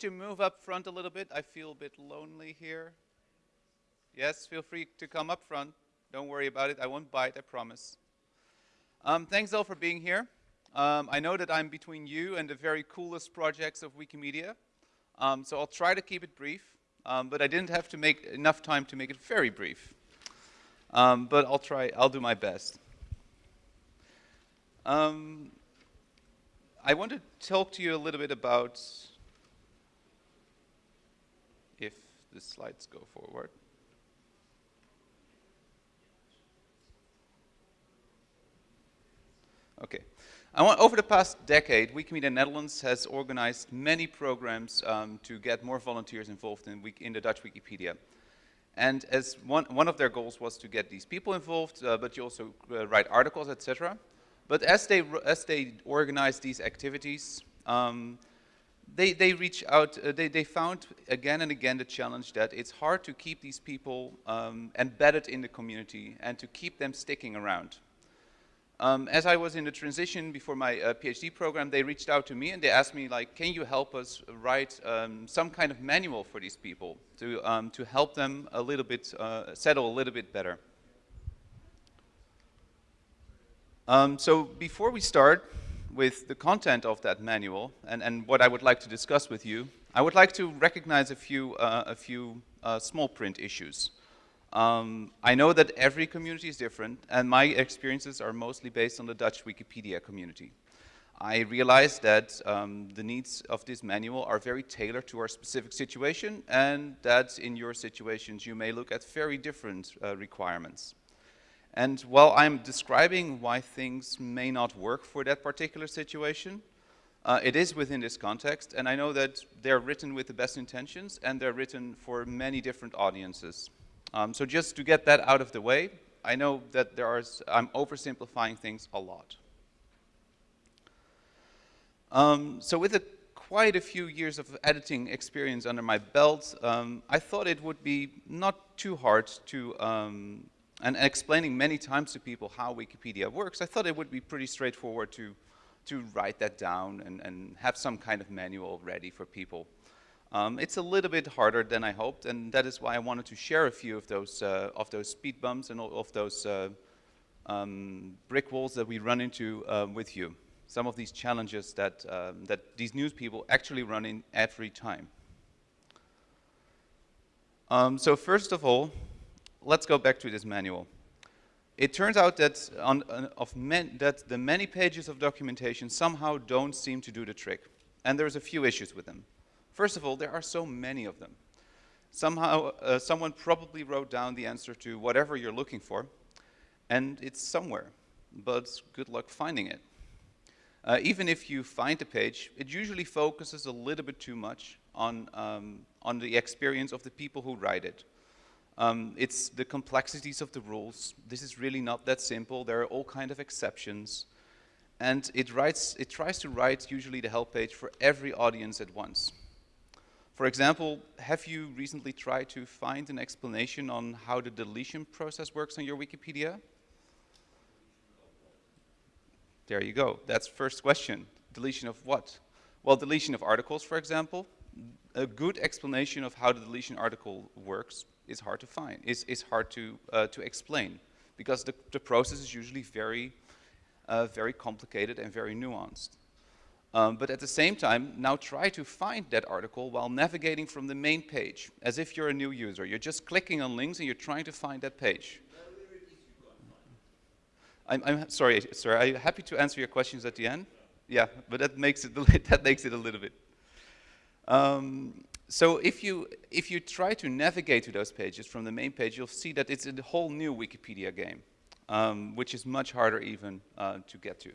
to move up front a little bit. I feel a bit lonely here. Yes, feel free to come up front. Don't worry about it. I won't bite, I promise. Um, thanks all for being here. Um, I know that I'm between you and the very coolest projects of Wikimedia, um, so I'll try to keep it brief, um, but I didn't have to make enough time to make it very brief. Um, but I'll try, I'll do my best. Um, I want to talk to you a little bit about, if the slides go forward. Okay. Want, over the past decade, Wikimedia Netherlands has organized many programs um, to get more volunteers involved in, in, the Dutch Wikipedia. And as one, one of their goals was to get these people involved, uh, but you also uh, write articles, etc. But as they, as they organize these activities, um, they, they reach out, uh, they, they found again and again the challenge that it's hard to keep these people um, embedded in the community and to keep them sticking around. Um, as I was in the transition before my uh, PhD program, they reached out to me and they asked me, like, can you help us write um, some kind of manual for these people to, um, to help them a little bit, uh, settle a little bit better. Um, so before we start with the content of that manual and, and what I would like to discuss with you, I would like to recognize a few, uh, a few uh, small print issues. Um, I know that every community is different, and my experiences are mostly based on the Dutch Wikipedia community. I realize that um, the needs of this manual are very tailored to our specific situation, and that in your situations you may look at very different uh, requirements. And while I'm describing why things may not work for that particular situation, uh, it is within this context, and I know that they're written with the best intentions, and they're written for many different audiences. Um, so just to get that out of the way, I know that there are, I'm oversimplifying things a lot. Um, so with a, quite a few years of editing experience under my belt, um, I thought it would be not too hard to, um, and explaining many times to people how Wikipedia works, I thought it would be pretty straightforward to, to write that down and, and have some kind of manual ready for people. Um, it's a little bit harder than I hoped, and that is why I wanted to share a few of those uh, of those speed bumps and of those uh, um, brick walls that we run into uh, with you. Some of these challenges that um, that these news people actually run in every time. Um, so first of all, let's go back to this manual. It turns out that on, of that the many pages of documentation somehow don't seem to do the trick, and there's a few issues with them. First of all, there are so many of them. Somehow, uh, someone probably wrote down the answer to whatever you're looking for, and it's somewhere, but good luck finding it. Uh, even if you find the page, it usually focuses a little bit too much on, um, on the experience of the people who write it. Um, it's the complexities of the rules. This is really not that simple. There are all kind of exceptions. And it, writes, it tries to write usually the help page for every audience at once. For example, have you recently tried to find an explanation on how the deletion process works on your Wikipedia? There you go. That's first question. Deletion of what? Well, deletion of articles, for example. A good explanation of how the deletion article works is hard to find, is, is hard to, uh, to explain, because the, the process is usually very, uh, very complicated and very nuanced. Um, but at the same time, now try to find that article while navigating from the main page, as if you're a new user. You're just clicking on links and you're trying to find that page. I'm, I'm sorry, sir. I'm happy to answer your questions at the end. Yeah, but that makes it that makes it a little bit. Um, so if you if you try to navigate to those pages from the main page, you'll see that it's a whole new Wikipedia game, um, which is much harder even uh, to get to.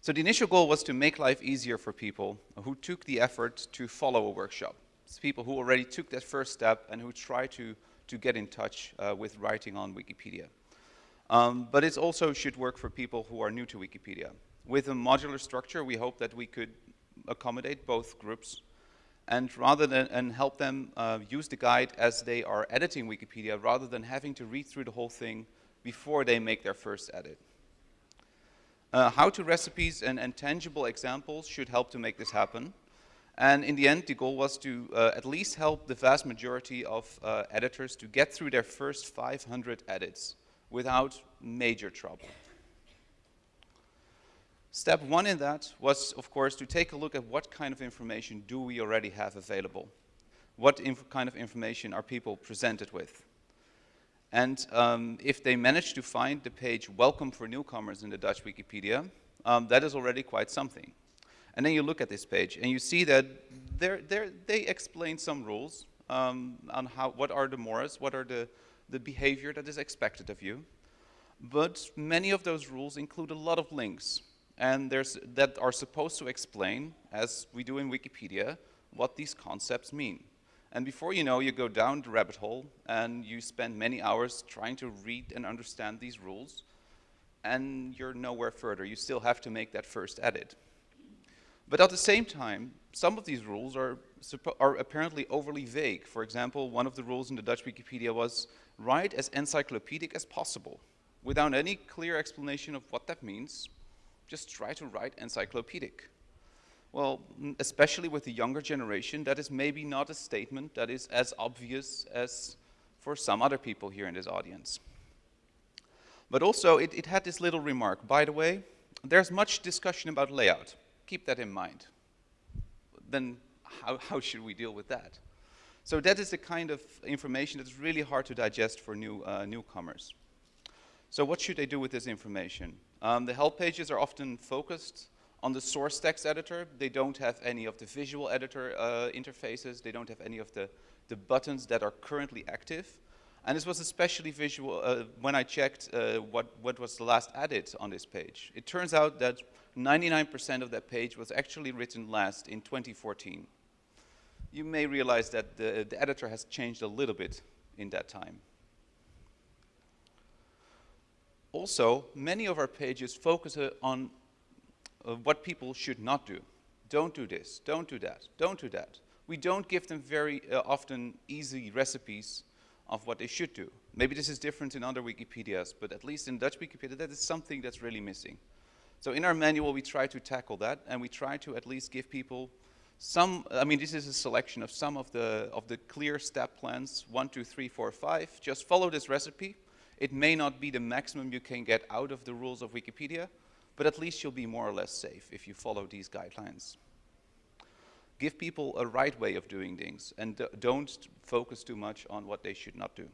So the initial goal was to make life easier for people who took the effort to follow a workshop. It's people who already took that first step and who try to, to get in touch uh, with writing on Wikipedia. Um, but it also should work for people who are new to Wikipedia. With a modular structure, we hope that we could accommodate both groups and rather than and help them uh, use the guide as they are editing Wikipedia rather than having to read through the whole thing before they make their first edit. Uh, how-to recipes and, and, tangible examples should help to make this happen. And in the end, the goal was to uh, at least help the vast majority of uh, editors to get through their first 500 edits without major trouble. Step one in that was, of course, to take a look at what kind of information do we already have available. What kind of information are people presented with? And um, if they manage to find the page Welcome for Newcomers in the Dutch Wikipedia, um, that is already quite something. And then you look at this page and you see that they're, they're, they explain some rules um, on how, what are the mores, what are the, the behavior that is expected of you. But many of those rules include a lot of links and there's, that are supposed to explain, as we do in Wikipedia, what these concepts mean. And before you know, you go down the rabbit hole and you spend many hours trying to read and understand these rules, and you're nowhere further. You still have to make that first edit. But at the same time, some of these rules are, are apparently overly vague. For example, one of the rules in the Dutch Wikipedia was write as encyclopedic as possible. Without any clear explanation of what that means, just try to write encyclopedic. Well, especially with the younger generation, that is maybe not a statement that is as obvious as for some other people here in this audience. But also, it, it had this little remark. By the way, there's much discussion about layout. Keep that in mind. Then how, how should we deal with that? So that is the kind of information that's really hard to digest for new uh, newcomers. So what should they do with this information? Um, the help pages are often focused on the source text editor, they don't have any of the visual editor uh, interfaces. They don't have any of the, the buttons that are currently active. And this was especially visual uh, when I checked uh, what, what was the last added on this page. It turns out that 99% of that page was actually written last in 2014. You may realize that the, the editor has changed a little bit in that time. Also, many of our pages focus uh, on of what people should not do. Don't do this, don't do that, don't do that. We don't give them very uh, often easy recipes of what they should do. Maybe this is different in other Wikipedias, but at least in Dutch Wikipedia, that is something that's really missing. So in our manual, we try to tackle that, and we try to at least give people some, I mean, this is a selection of some of the, of the clear step plans, one, two, three, four, five. Just follow this recipe. It may not be the maximum you can get out of the rules of Wikipedia, but at least you'll be more or less safe if you follow these guidelines. Give people a right way of doing things and don't focus too much on what they should not do.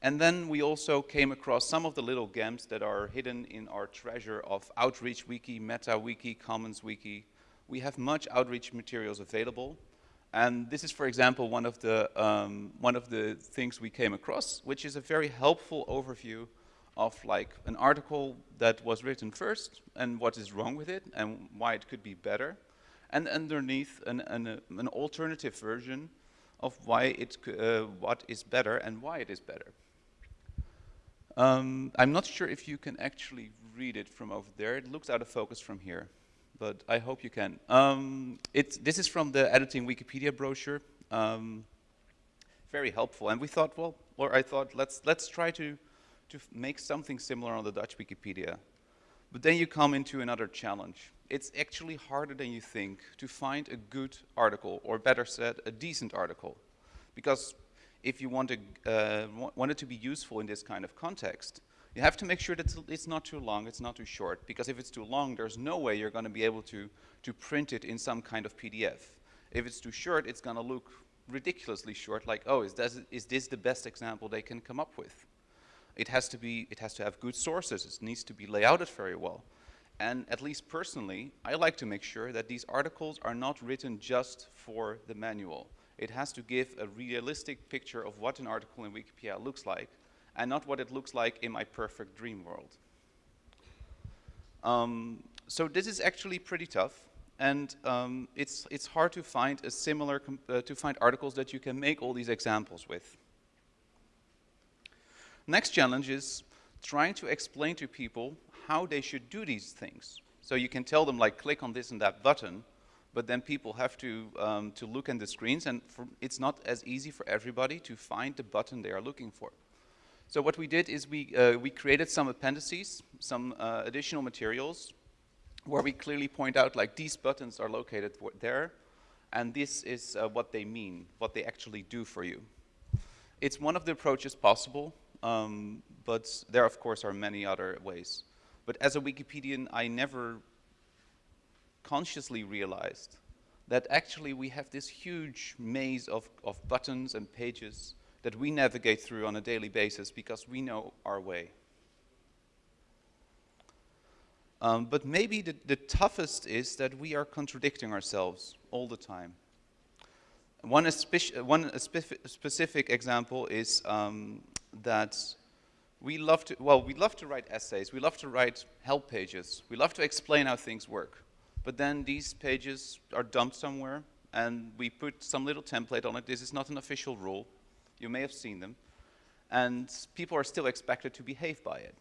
And then we also came across some of the little gems that are hidden in our treasure of Outreach Wiki, Meta Wiki, Commons Wiki. We have much outreach materials available. And this is, for example, one of the, um, one of the things we came across, which is a very helpful overview of like an article that was written first and what is wrong with it and why it could be better. And underneath an, an, uh, an alternative version of why it, uh, what is better and why it is better. Um, I'm not sure if you can actually read it from over there. It looks out of focus from here, but I hope you can. Um, this is from the Editing Wikipedia brochure. Um, very helpful. And we thought, well, or I thought, let's, let's try to to make something similar on the Dutch Wikipedia. But then you come into another challenge. It's actually harder than you think to find a good article, or better said, a decent article. Because if you want, to, uh, want it to be useful in this kind of context, you have to make sure that it's not too long, it's not too short, because if it's too long, there's no way you're going to be able to, to print it in some kind of PDF. If it's too short, it's going to look ridiculously short, like, oh, is this, is this the best example they can come up with? It has to be, it has to have good sources. It needs to be layouted very well. And at least personally, I like to make sure that these articles are not written just for the manual. It has to give a realistic picture of what an article in Wikipedia looks like, and not what it looks like in my perfect dream world. Um, so this is actually pretty tough, and um, it's, it's hard to find a similar, uh, to find articles that you can make all these examples with. Next challenge is trying to explain to people how they should do these things. So you can tell them like click on this and that button, but then people have to, um, to look in the screens and for, it's not as easy for everybody to find the button they are looking for. So what we did is we, uh, we created some appendices, some uh, additional materials, where we clearly point out like these buttons are located there, and this is uh, what they mean, what they actually do for you. It's one of the approaches possible, um, but there of course are many other ways. But as a Wikipedian, I never consciously realized that actually we have this huge maze of, of buttons and pages that we navigate through on a daily basis because we know our way. Um, but maybe the, the toughest is that we are contradicting ourselves all the time. One, one specific example is um, that we love to, well, we love to write essays, we love to write help pages, we love to explain how things work. But then these pages are dumped somewhere and we put some little template on it. This is not an official rule. You may have seen them. And people are still expected to behave by it.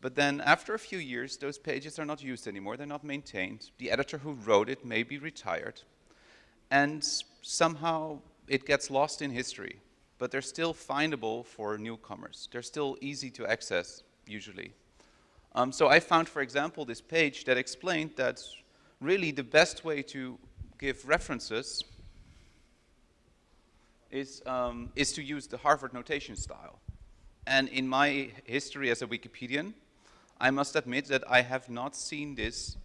But then after a few years, those pages are not used anymore. They're not maintained. The editor who wrote it may be retired. And somehow it gets lost in history but they're still findable for newcomers. They're still easy to access, usually. Um, so I found, for example, this page that explained that really the best way to give references is, um, is to use the Harvard notation style. And in my history as a Wikipedian, I must admit that I have not seen this.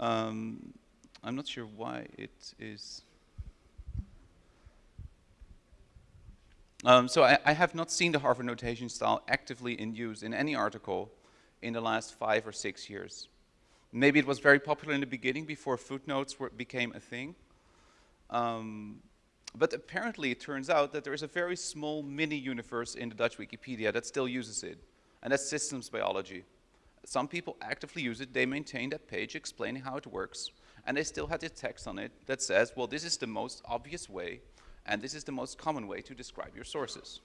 Um, I'm not sure why it is Um, so I, I, have not seen the Harvard notation style actively in use in any article in the last five or six years. Maybe it was very popular in the beginning before footnotes were, became a thing. Um, but apparently it turns out that there is a very small mini universe in the Dutch Wikipedia that still uses it, and that's systems biology. Some people actively use it, they maintain that page explaining how it works, and they still have the text on it that says, well, this is the most obvious way and this is the most common way to describe your sources.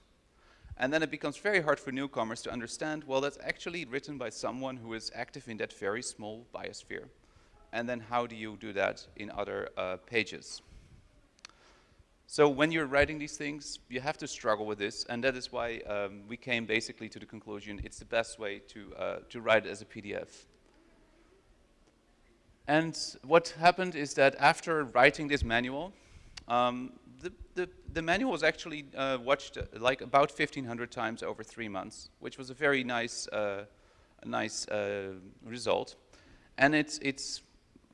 And then it becomes very hard for newcomers to understand, well, that's actually written by someone who is active in that very small biosphere. And then how do you do that in other uh, pages? So when you're writing these things, you have to struggle with this, and that is why um, we came basically to the conclusion it's the best way to, uh, to write it as a PDF. And what happened is that after writing this manual, um, the, the, the, manual was actually uh, watched uh, like about 1,500 times over three months, which was a very nice, uh, nice uh, result. And it's, it's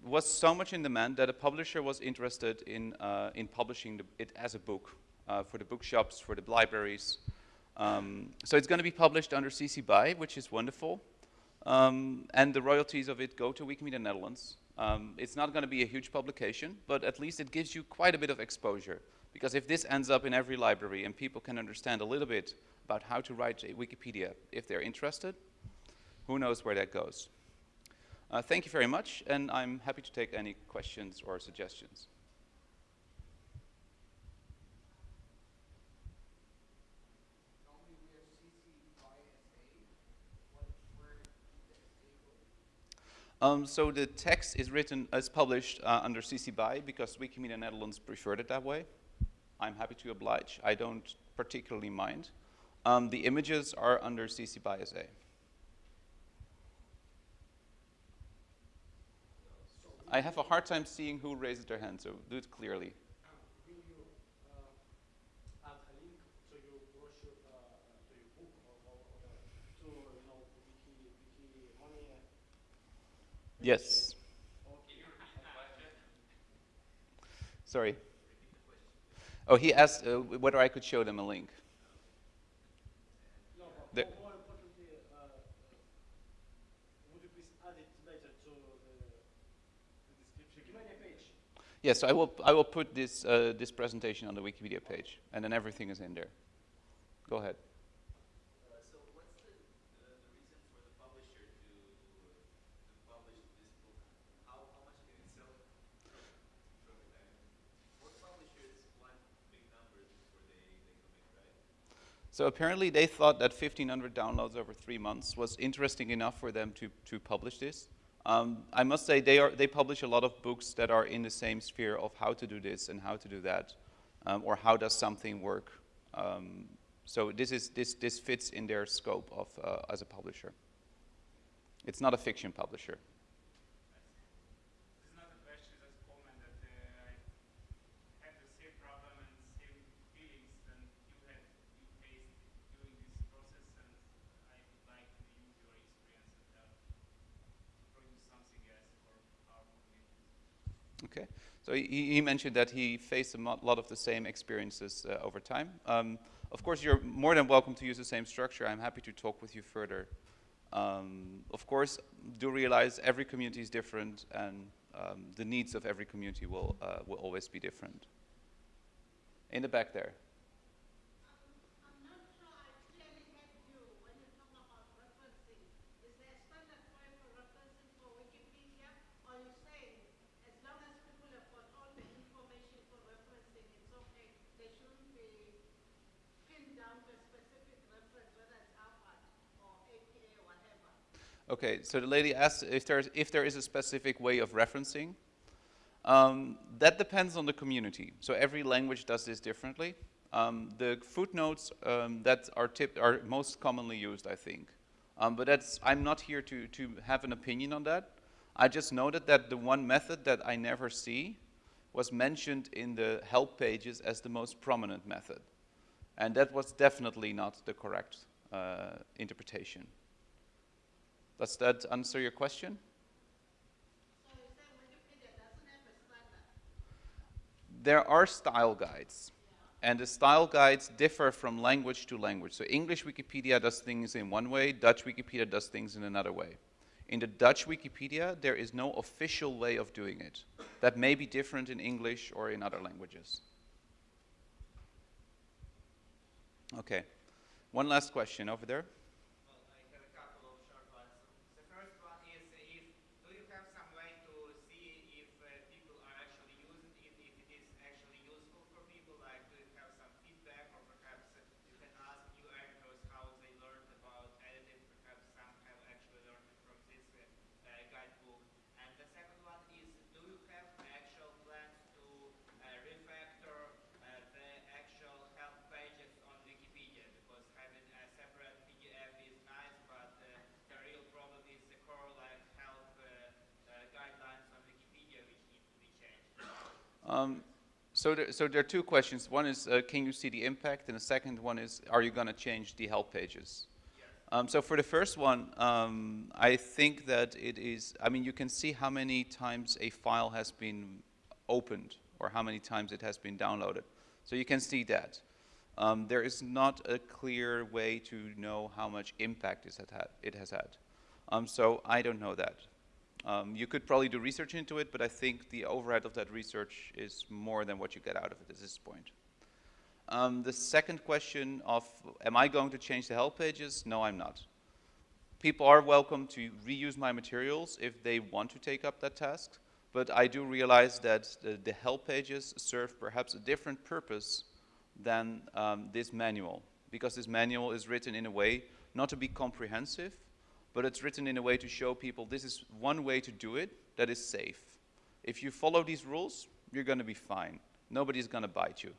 was so much in demand that a publisher was interested in, uh, in publishing the, it as a book uh, for the bookshops, for the libraries. Um, so it's going to be published under CC BY, which is wonderful. Um, and the royalties of it go to Wikimedia Netherlands. Um, it's not going to be a huge publication, but at least it gives you quite a bit of exposure. Because if this ends up in every library and people can understand a little bit about how to write a Wikipedia if they're interested, who knows where that goes. Uh, thank you very much, and I'm happy to take any questions or suggestions. Um, so the text is written, as published uh, under CC BY because Wikimedia Netherlands preferred it that way. I'm happy to oblige. I don't particularly mind. Um, the images are under CC BY SA. I have a hard time seeing who raises their hand, so do it clearly. Yes. Sorry. Oh, he asked uh, whether I could show them a link. No, the more importantly, uh, would you please add it later to the, the description? page. Yes, I will. I will put this uh, this presentation on the Wikipedia page, and then everything is in there. Go ahead. So apparently they thought that 1,500 downloads over three months was interesting enough for them to, to publish this. Um, I must say they, are, they publish a lot of books that are in the same sphere of how to do this and how to do that, um, or how does something work. Um, So this, is, this, this fits in their scope of, uh, as a publisher. It's not a fiction publisher. Okay. So he, he, mentioned that he faced a lot of the same experiences uh, over time. Um, of course, you're more than welcome to use the same structure. I'm happy to talk with you further. Um, of course, do realize every community is different and um, the needs of every community will, uh, will always be different. In the back there. Okay, so the lady asked if, there's, if there is a specific way of referencing. Um, that depends on the community. So every language does this differently. Um, the footnotes um, that are, tipped are most commonly used, I think. Um, but that's, I'm not here to, to have an opinion on that. I just noted that the one method that I never see was mentioned in the help pages as the most prominent method. And that was definitely not the correct uh, interpretation. Does that answer your question? there are style guides. And the style guides differ from language to language. So English Wikipedia does things in one way, Dutch Wikipedia does things in another way. In the Dutch Wikipedia, there is no official way of doing it. That may be different in English or in other languages. Okay. One last question over there. Um, so, there, so there are two questions. One is, uh, can you see the impact? And the second one is, are you going to change the help pages? Um, so for the first one, um, I think that it is, I mean, you can see how many times a file has been opened or how many times it has been downloaded. So you can see that. Um, there is not a clear way to know how much impact it has had. It has had. Um, so I don't know that. Um, you could probably do research into it, but I think the overhead of that research is more than what you get out of it at this point. Um, the second question of, am I going to change the help pages? No, I'm not. People are welcome to reuse my materials if they want to take up that task, but I do realize that the, the help pages serve perhaps a different purpose than um, this manual, because this manual is written in a way not to be comprehensive, but it's written in a way to show people this is one way to do it that is safe. If you follow these rules, you're going to be fine. Nobody's going to bite you.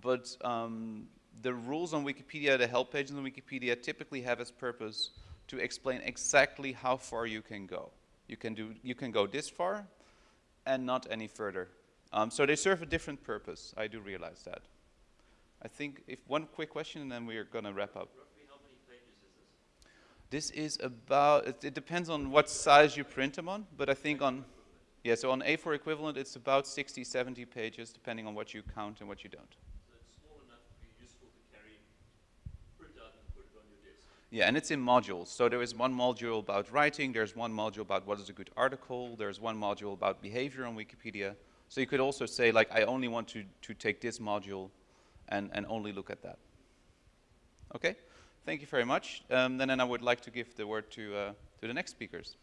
But um, the rules on Wikipedia, the help pages on Wikipedia, typically have as purpose to explain exactly how far you can go. You can, do, you can go this far and not any further. Um, so they serve a different purpose. I do realize that. I think if one quick question and then we're going to wrap up. This is about, it, it, depends on what size you print them on, but I think on, yeah, so on A4 equivalent, it's about 60, 70 pages, depending on what you count and what you don't. So it's small enough to be useful to carry, print out and put it on your desk. Yeah, and it's in modules. So there is one module about writing, there's one module about what is a good article, there's one module about behavior on Wikipedia. So you could also say, like, I only want to, to take this module and, and only look at that. Okay? Thank you very much. Um, and then I would like to give the word to, uh, to the next speakers.